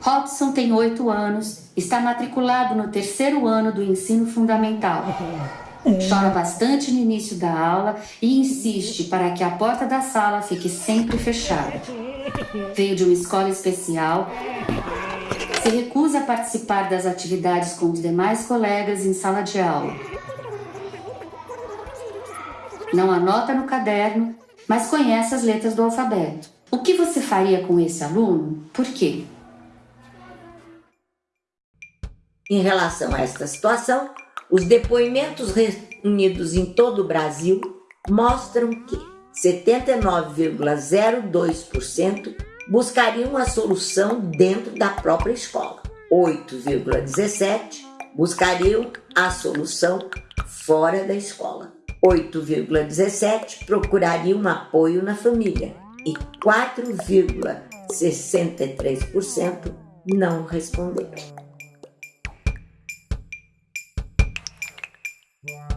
Robson tem 8 anos, está matriculado no terceiro ano do ensino fundamental. Chora bastante no início da aula e insiste para que a porta da sala fique sempre fechada. Veio de uma escola especial, se recusa a participar das atividades com os demais colegas em sala de aula. Não anota no caderno, mas conhece as letras do alfabeto. O que você faria com esse aluno? Por quê? Em relação a esta situação, os depoimentos reunidos em todo o Brasil mostram que 79,02% buscariam a solução dentro da própria escola. 8,17% buscariam a solução fora da escola. 8,17% procurariam apoio na família e 4,63% não responderam. Yeah.